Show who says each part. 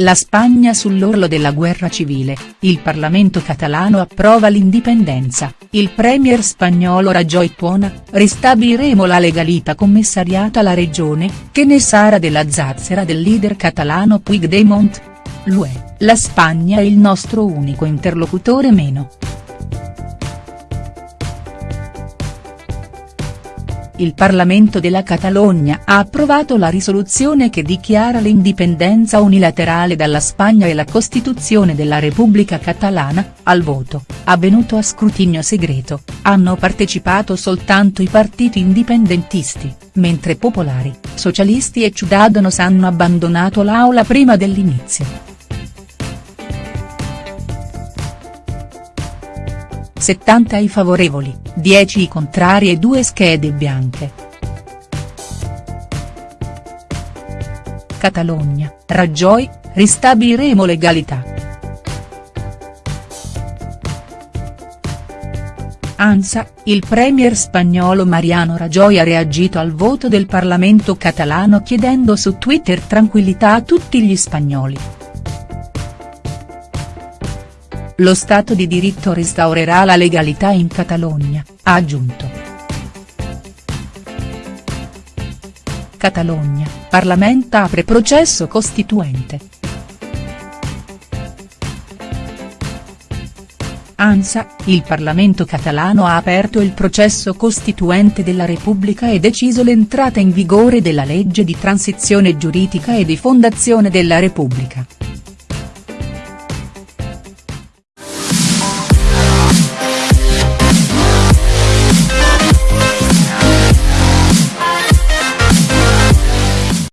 Speaker 1: La Spagna sull'orlo della guerra civile, il Parlamento catalano approva l'indipendenza, il premier spagnolo Rajoy tuona, ristabiliremo la legalità commissariata alla regione, che ne sarà della zazzera del leader catalano Puigdemont? L'UE, la Spagna è il nostro unico interlocutore meno. Il Parlamento della Catalogna ha approvato la risoluzione che dichiara l'indipendenza unilaterale dalla Spagna e la Costituzione della Repubblica Catalana, al voto, avvenuto a scrutinio segreto, hanno partecipato soltanto i partiti indipendentisti, mentre popolari, socialisti e Ciudadanos hanno abbandonato l'aula prima dell'inizio. 70 i favorevoli, 10 i contrari e 2 schede bianche. Catalogna, Rajoy, ristabiliremo legalità. ANSA, il premier spagnolo Mariano Rajoy ha reagito al voto del Parlamento catalano chiedendo su Twitter tranquillità a tutti gli spagnoli. Lo Stato di diritto restaurerà la legalità in Catalogna, ha aggiunto. Catalogna, Parlamento apre processo costituente. ANSA, il Parlamento catalano ha aperto il processo costituente della Repubblica e deciso l'entrata in vigore della legge di transizione giuridica e di fondazione della Repubblica.